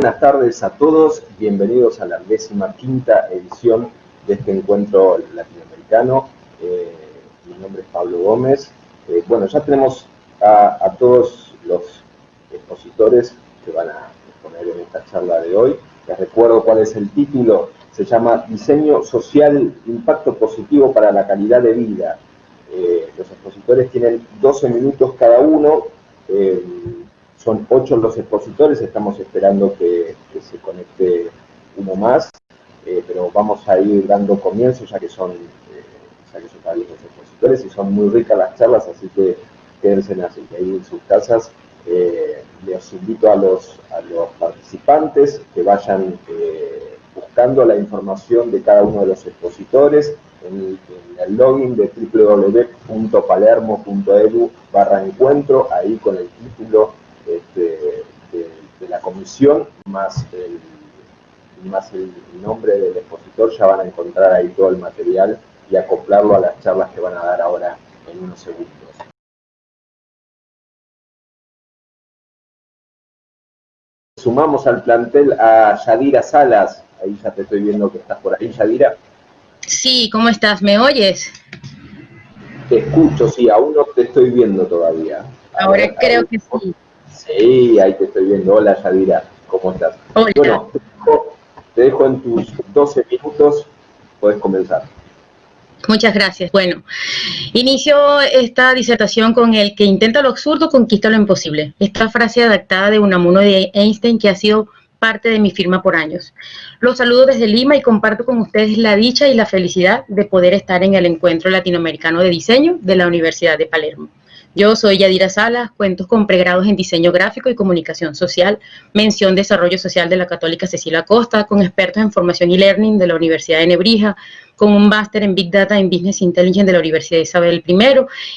Buenas tardes a todos, bienvenidos a la décima quinta edición de este encuentro latinoamericano. Eh, mi nombre es Pablo Gómez. Eh, bueno, ya tenemos a, todos los expositores que van a exponer en esta charla de hoy. Les recuerdo cuál es el título. Se llama Diseño Social, Impacto Positivo para la Calidad de Vida. Eh, los expositores tienen 12 minutos cada uno son ocho los expositores, estamos esperando que, se conecte uno más, eh, pero vamos a ir dando comienzo ya que son, eh, que son varios los expositores y son muy ricas las charlas, así que quédense así, ahí en sus casas. Eh, les invito a los, a los participantes que vayan buscando la información de cada uno de los expositores en, el login de www.palermo.edu barra encuentro, ahí con el título de, la comisión, más el, más el nombre del expositor, ya van a encontrar ahí todo el material y acoplarlo a las charlas que van a dar ahora en unos segundos. Sumamos al plantel a Yadira Salas, ahí ya te estoy viendo que estás por ahí, Yadira. Sí, ¿cómo estás? ¿Me oyes? Te escucho, sí, aún no te estoy viendo todavía. Ahora, creo que sí. Sí, ahí te estoy viendo. Hola, Yadira. ¿Cómo estás? Hola. Bueno, te dejo, en tus 12 minutos. Puedes comenzar. Muchas gracias. Bueno, inicio esta disertación con el que intenta lo absurdo, conquista lo imposible. Esta frase adaptada de Unamuno de Einstein que ha sido parte de mi firma por años. Los saludo desde Lima y comparto con ustedes la dicha y la felicidad de poder estar en el Encuentro Latinoamericano de Diseño de la Universidad de Palermo. Yo soy Yadira Salas, cuentos con pregrados en diseño gráfico y comunicación social, mención desarrollo social de la Católica Cecilia Costa, con expertos en formación y learning de la Universidad de Nebrija, con un máster en Big Data en Business Intelligence de la Universidad Isabel I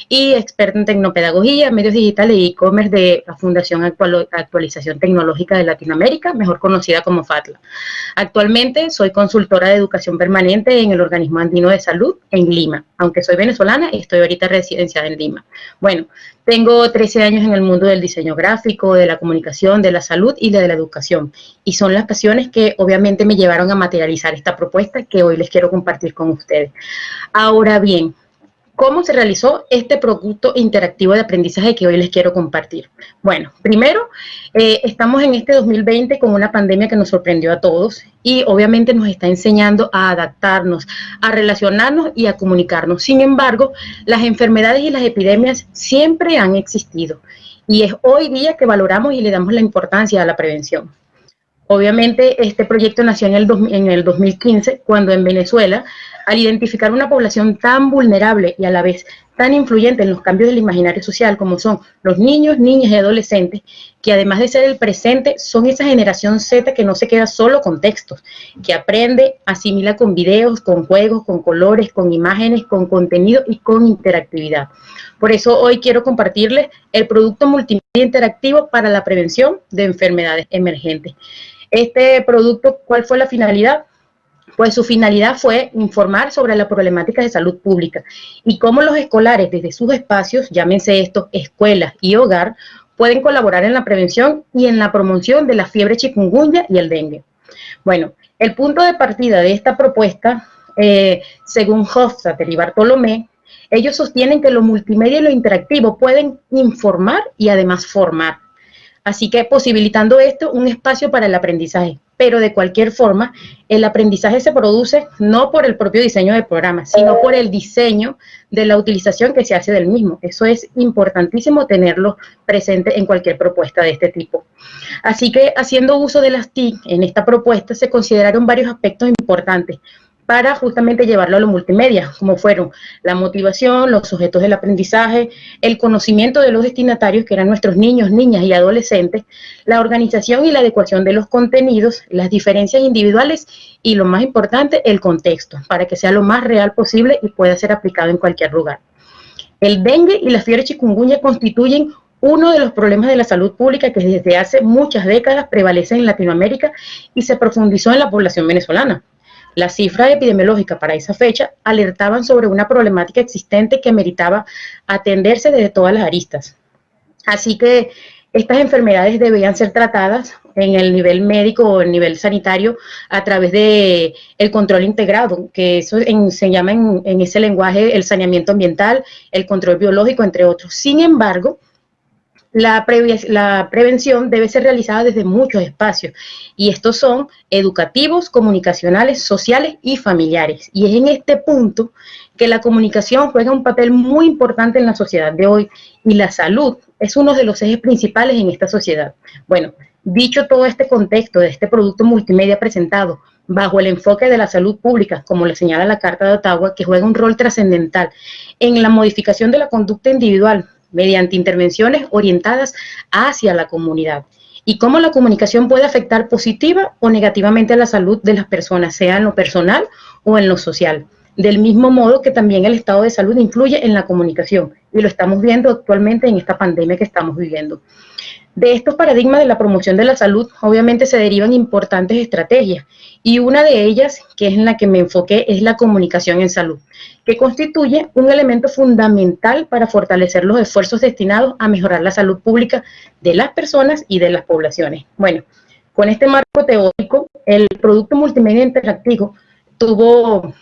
y experto en tecnopedagogía, medios digitales y e-commerce de la Fundación Actualización Tecnológica de Latinoamérica, mejor conocida como FATLA. Actualmente soy consultora de educación permanente en el Organismo Andino de Salud en Lima. Aunque soy venezolana, estoy ahorita residenciada en Lima. Bueno, tengo 13 años en el mundo del diseño gráfico, de la comunicación, de la salud y de la educación. Y son las pasiones que obviamente me llevaron a materializar esta propuesta que hoy les quiero compartir con ustedes. Ahora bien, ¿Cómo se realizó este producto interactivo de aprendizaje que hoy les quiero compartir? Bueno, primero, eh, estamos en este 2020 con una pandemia que nos sorprendió a todos y obviamente nos está enseñando a adaptarnos, a relacionarnos y a comunicarnos. Sin embargo, las enfermedades y las epidemias siempre han existido y es hoy día que valoramos y le damos la importancia a la prevención. Obviamente, este proyecto nació en en el 2015, cuando en Venezuela al identificar una población tan vulnerable y a la vez tan influyente en los cambios del imaginario social como son los niños, niñas y adolescentes, que además de ser el presente, son esa generación Z que no se queda solo con textos, que aprende, asimila con videos, con juegos, con colores, con imágenes, con contenido y con interactividad. Por eso hoy quiero compartirles el producto multimedia interactivo para la prevención de enfermedades emergentes. Este producto, ¿cuál fue la finalidad? Pues su finalidad fue informar sobre la problemática de salud pública y cómo los escolares desde sus espacios, llámense esto escuelas y hogar, pueden colaborar en la prevención y en la promoción de la fiebre chikungunya y el dengue. Bueno, el punto de partida de esta propuesta, eh, según Hofstadter y Bartolomé, ellos sostienen que lo multimedia y lo interactivo pueden informar y además formar. Así que posibilitando esto, un espacio para el aprendizaje. Pero de cualquier forma, el aprendizaje se produce no por el propio diseño del programa, sino por el diseño de la utilización que se hace del mismo. Eso es importantísimo tenerlo presente en cualquier propuesta de este tipo. Así que haciendo uso de las TIC en esta propuesta se consideraron varios aspectos importantes para justamente llevarlo a lo multimedia, como fueron la motivación, los sujetos del aprendizaje, el conocimiento de los destinatarios, que eran nuestros niños, niñas y adolescentes, la organización y la adecuación de los contenidos, las diferencias individuales y lo más importante, el contexto, para que sea lo más real posible y pueda ser aplicado en cualquier lugar. El dengue y la fiebre chikungunya constituyen uno de los problemas de la salud pública que desde hace muchas décadas prevalece en Latinoamérica y se profundizó en la población venezolana. Las cifras epidemiológicas para esa fecha alertaban sobre una problemática existente que meritaba atenderse desde todas las aristas. Así que estas enfermedades debían ser tratadas en el nivel médico o el nivel sanitario a través de el control integrado, que eso se llama en, en ese lenguaje el saneamiento ambiental, el control biológico, entre otros. Sin embargo, la, prevención debe ser realizada desde muchos espacios y estos son educativos, comunicacionales, sociales y familiares. Y es en este punto que la comunicación juega un papel muy importante en la sociedad de hoy y la salud es uno de los ejes principales en esta sociedad. Bueno, dicho todo este contexto de este producto multimedia presentado bajo el enfoque de la salud pública, como le señala la Carta de Ottawa, que juega un rol trascendental en la modificación de la conducta individual mediante intervenciones orientadas hacia la comunidad y cómo la comunicación puede afectar positiva o negativamente a la salud de las personas, sea en lo personal o en lo social. Del mismo modo que también el estado de salud influye en la comunicación y lo estamos viendo actualmente en esta pandemia que estamos viviendo. De estos paradigmas de la promoción de la salud, obviamente se derivan importantes estrategias y una de ellas, que es en la que me enfoqué, es la comunicación en salud, que constituye un elemento fundamental para fortalecer los esfuerzos destinados a mejorar la salud pública de las personas y de las poblaciones. Bueno, con este marco teórico, el producto multimedia interactivo tuvo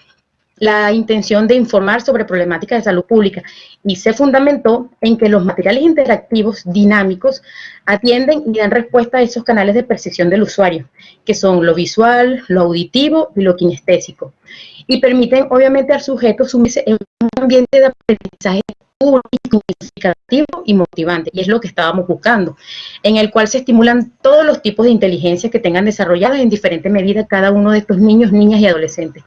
la intención de informar sobre problemáticas de salud pública y se fundamentó en que los materiales interactivos dinámicos atienden y dan respuesta a esos canales de percepción del usuario, que son lo visual, lo auditivo y lo kinestésico, y permiten obviamente al sujeto sumirse en un ambiente de aprendizaje significativo y motivante, y es lo que estábamos buscando, en el cual se estimulan todos los tipos de inteligencia que tengan desarrolladas en diferente medida cada uno de estos niños, niñas y adolescentes.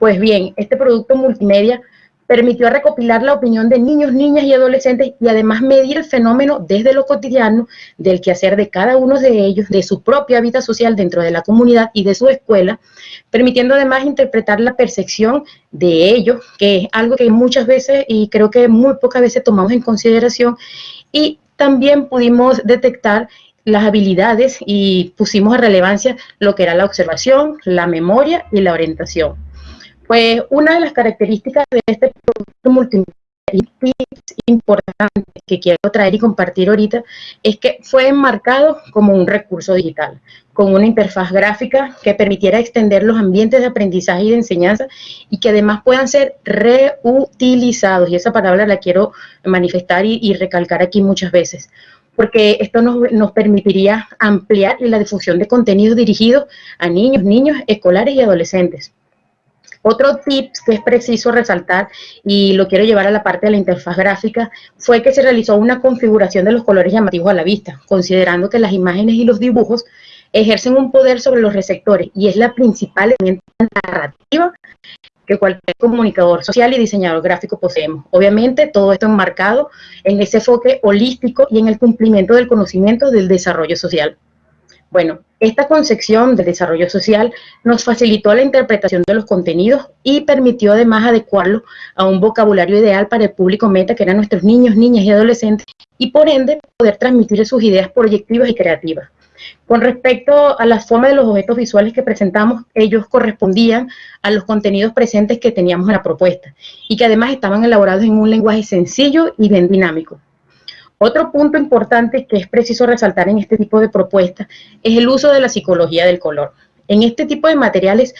Pues bien, este producto multimedia permitió recopilar la opinión de niños, niñas y adolescentes y además medir el fenómeno desde lo cotidiano del quehacer de cada uno de ellos, de su propia vida social dentro de la comunidad y de su escuela, permitiendo además interpretar la percepción de ellos, que es algo que muchas veces y creo que muy pocas veces tomamos en consideración y también pudimos detectar las habilidades y pusimos a relevancia lo que era la observación, la memoria y la orientación. Pues una de las características de este producto multimedia importante que quiero traer y compartir ahorita es que fue enmarcado como un recurso digital, con una interfaz gráfica que permitiera extender los ambientes de aprendizaje y de enseñanza y que además puedan ser reutilizados. Y esa palabra la quiero manifestar y, y recalcar aquí muchas veces porque esto nos, nos, permitiría ampliar la difusión de contenidos dirigidos a niños, niños, escolares y adolescentes. Otro tip que es preciso resaltar, y lo quiero llevar a la parte de la interfaz gráfica, fue que se realizó una configuración de los colores llamativos a la vista, considerando que las imágenes y los dibujos ejercen un poder sobre los receptores y es la principal herramienta narrativa que cualquier comunicador social y diseñador gráfico poseemos. Obviamente, todo esto enmarcado en ese enfoque holístico y en el cumplimiento del conocimiento del desarrollo social. Bueno, esta concepción del desarrollo social nos facilitó la interpretación de los contenidos y permitió además adecuarlo a un vocabulario ideal para el público meta, que eran nuestros niños, niñas y adolescentes, y por ende poder transmitir sus ideas proyectivas y creativas. Con respecto a la forma de los objetos visuales que presentamos, ellos correspondían a los contenidos presentes que teníamos en la propuesta y que además estaban elaborados en un lenguaje sencillo y bien dinámico. Otro punto importante que es preciso resaltar en este tipo de propuestas es el uso de la psicología del color. En este tipo de materiales,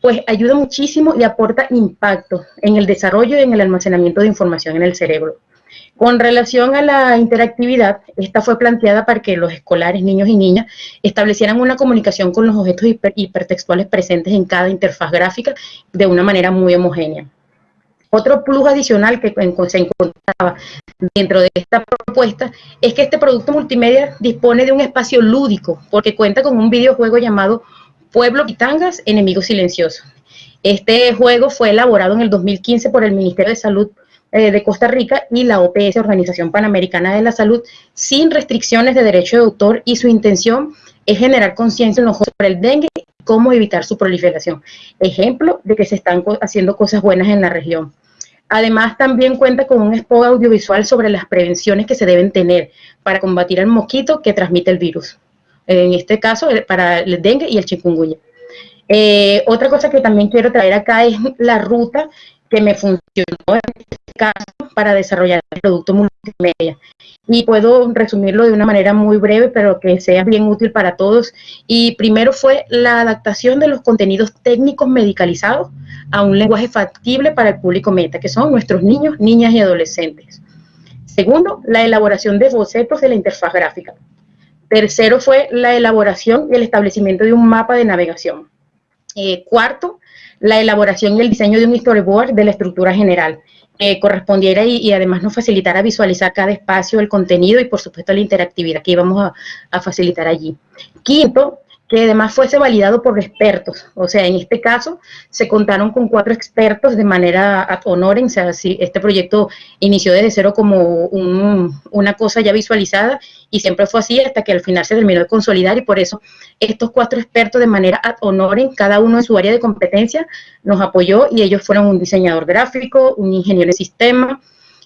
pues ayuda muchísimo y aporta impacto en el desarrollo y en el almacenamiento de información en el cerebro. Con relación a la interactividad, esta fue planteada para que los escolares, niños y niñas, establecieran una comunicación con los objetos hipertextuales presentes en cada interfaz gráfica de una manera muy homogénea. Otro plus adicional que se encontraba dentro de esta propuesta es que este producto multimedia dispone de un espacio lúdico porque cuenta con un videojuego llamado Pueblo Pitangas, Enemigo Silencioso. Este juego fue elaborado en el 2015 por el Ministerio de Salud eh, de Costa Rica y la OPS, Organización Panamericana de la Salud, sin restricciones de derecho de autor y su intención es generar conciencia en los sobre el dengue cómo evitar su proliferación. Ejemplo de que se están haciendo cosas buenas en la región. Además, también cuenta con un spot audiovisual sobre las prevenciones que se deben tener para combatir el mosquito que transmite el virus. En este caso, para el dengue y el chikungunya. Eh, otra cosa que también quiero traer acá es la ruta que me funcionó en este caso para desarrollar el producto multimedia. Y puedo resumirlo de una manera muy breve, pero que sea bien útil para todos. Y primero fue la adaptación de los contenidos técnicos medicalizados a un lenguaje factible para el público meta, que son nuestros niños, niñas y adolescentes. Segundo, la elaboración de bocetos de la interfaz gráfica. Tercero fue la elaboración y el establecimiento de un mapa de navegación. Eh, cuarto, la elaboración y el diseño de un storyboard de la estructura general, que correspondiera y, además nos facilitara visualizar cada espacio, el contenido y por supuesto la interactividad que íbamos a, a facilitar allí. Quinto, que además fuese validado por expertos. O sea, en este caso se contaron con cuatro expertos de manera ad honorem, o sea, si este proyecto inició desde cero como una cosa ya visualizada y siempre fue así hasta que al final se terminó de consolidar y por eso estos cuatro expertos de manera ad honorem, cada uno en su área de competencia, nos apoyó y ellos fueron un diseñador gráfico, un ingeniero de sistema,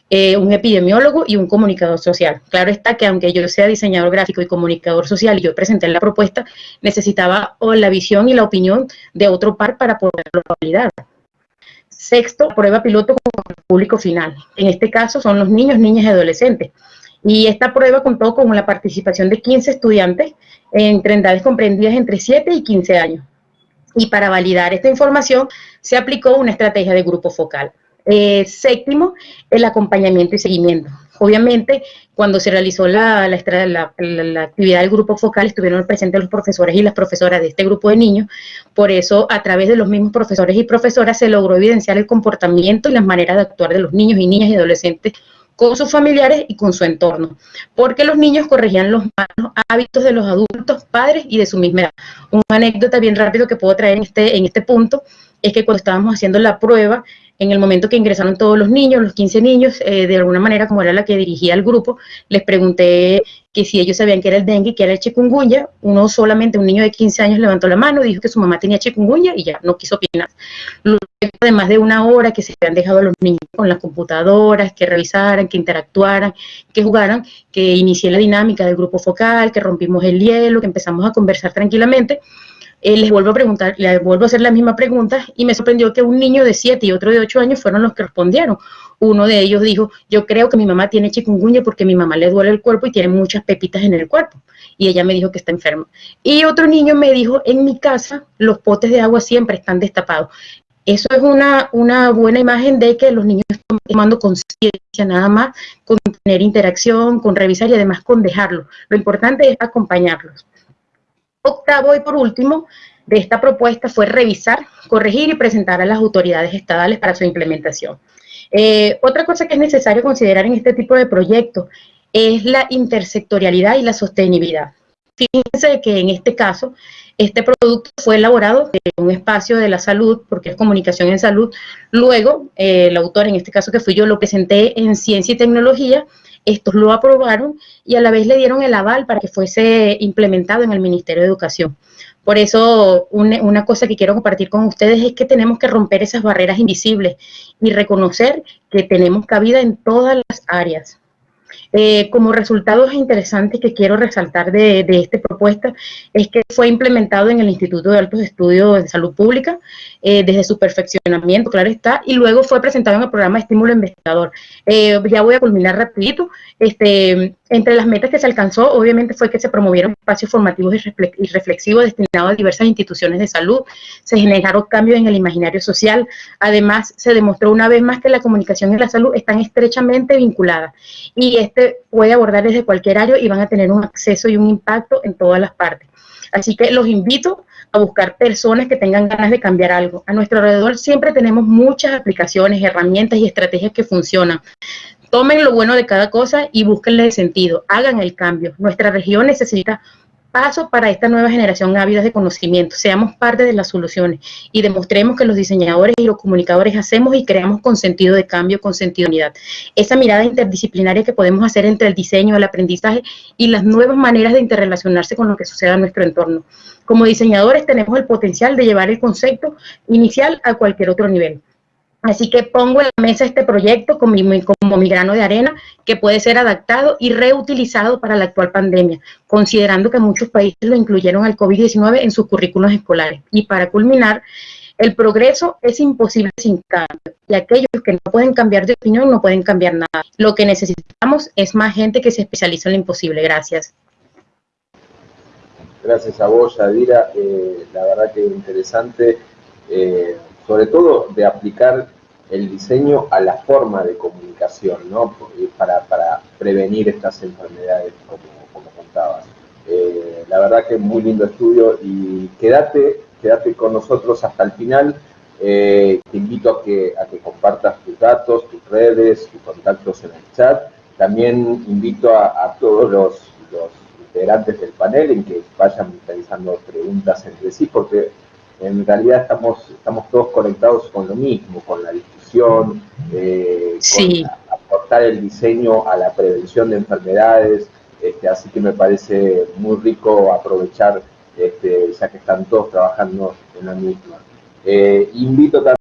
eh, un epidemiólogo y un comunicador social. Claro está que aunque yo sea diseñador gráfico y comunicador social y yo presenté la propuesta, necesitaba la visión y la opinión de otro par para poderlo validar. Sexto, prueba piloto con el público final. En este caso son los niños, niñas y adolescentes. Y esta prueba contó con la participación de 15 estudiantes entre edades comprendidas entre 7 y 15 años. Y para validar esta información se aplicó una estrategia de grupo focal. Eh, séptimo, el acompañamiento y seguimiento. Obviamente, cuando se realizó la, la, actividad del grupo focal, estuvieron presentes los profesores y las profesoras de este grupo de niños. Por eso, a través de los mismos profesores y profesoras, se logró evidenciar el comportamiento y las maneras de actuar de los niños y niñas y adolescentes con sus familiares y con su entorno, porque los niños corregían los malos hábitos de los adultos, padres y de su misma edad. Una anécdota bien rápido que puedo traer en este, en este punto es que cuando estábamos haciendo la prueba, en el momento que ingresaron todos los niños, los 15 niños, eh, de alguna manera, como era la que dirigía el grupo, les pregunté que si ellos sabían que era el dengue, que era el chikungunya. Uno solamente, un niño de 15 años, levantó la mano, dijo que su mamá tenía chikungunya y ya no quiso opinar. Luego de más de una hora que se habían dejado a los niños con las computadoras, que revisaran, que interactuaran, que jugaran, que inicié la dinámica del grupo focal, que rompimos el hielo, que empezamos a conversar tranquilamente eh, les vuelvo a preguntar, les vuelvo a hacer la misma pregunta y me sorprendió que un niño de 7 y otro de 8 años fueron los que respondieron. Uno de ellos dijo, yo creo que mi mamá tiene chikungunya porque mi mamá le duele el cuerpo y tiene muchas pepitas en el cuerpo. Y ella me dijo que está enferma. Y otro niño me dijo, en mi casa los potes de agua siempre están destapados. Eso es una, una buena imagen de que los niños están tomando conciencia nada más con tener interacción, con revisar y además con dejarlo. Lo importante es acompañarlos. Octavo y por último de esta propuesta fue revisar, corregir y presentar a las autoridades estatales para su implementación. Eh, otra cosa que es necesario considerar en este tipo de proyectos es la intersectorialidad y la sostenibilidad. Fíjense que en este caso, este producto fue elaborado en un espacio de la salud, porque es comunicación en salud. Luego, eh, el autor, en este caso que fui yo, lo presenté en ciencia y tecnología estos lo aprobaron y a la vez le dieron el aval para que fuese implementado en el Ministerio de Educación. Por eso, una, cosa que quiero compartir con ustedes es que tenemos que romper esas barreras invisibles y reconocer que tenemos cabida en todas las áreas. Eh, como resultados interesantes que quiero resaltar de, esta propuesta es que fue implementado en el Instituto de Altos Estudios de Salud Pública eh, desde su perfeccionamiento, claro está, y luego fue presentado en el programa Estímulo Investigador. Eh, ya voy a culminar rapidito. Este, entre las metas que se alcanzó, obviamente, fue que se promovieron espacios formativos y reflexivos destinados a diversas instituciones de salud, se generaron cambios en el imaginario social, además se demostró una vez más que la comunicación y la salud están estrechamente vinculadas y este puede abordar desde cualquier área y van a tener un acceso y un impacto en todas las partes. Así que los invito a buscar personas que tengan ganas de cambiar algo. A nuestro alrededor siempre tenemos muchas aplicaciones, herramientas y estrategias que funcionan. Tomen lo bueno de cada cosa y búsquenle sentido, hagan el cambio. Nuestra región necesita paso para esta nueva generación ávida de conocimiento. Seamos parte de las soluciones y demostremos que los diseñadores y los comunicadores hacemos y creamos con sentido de cambio, con sentido de unidad. Esa mirada interdisciplinaria que podemos hacer entre el diseño, el aprendizaje y las nuevas maneras de interrelacionarse con lo que suceda en nuestro entorno. Como diseñadores tenemos el potencial de llevar el concepto inicial a cualquier otro nivel. Así que pongo en la mesa este proyecto como mi, grano de arena que puede ser adaptado y reutilizado para la actual pandemia, considerando que muchos países lo incluyeron al COVID-19 en sus currículos escolares. Y para culminar, El progreso es imposible sin cambio y aquellos que no pueden cambiar de opinión no pueden cambiar nada. Lo que necesitamos es más gente que se especialice en lo imposible. Gracias. Gracias a vos, Yadira. Eh, la verdad que interesante, eh, sobre todo de aplicar el diseño a la forma de comunicación, ¿no? Para, para prevenir estas enfermedades, como, contabas. Eh, la verdad que muy lindo estudio y quédate, quédate con nosotros hasta el final. Eh, te invito a que, a que compartas tus datos, tus redes, tus contactos en el chat. También invito a, todos los, los, integrantes del panel en que vayan realizando preguntas entre sí, porque en realidad estamos, estamos todos conectados con lo mismo, con la discusión, eh, con aportar el diseño a la prevención de enfermedades, este, así que me parece muy rico aprovechar, este, ya que están todos trabajando en la misma. Eh, invito también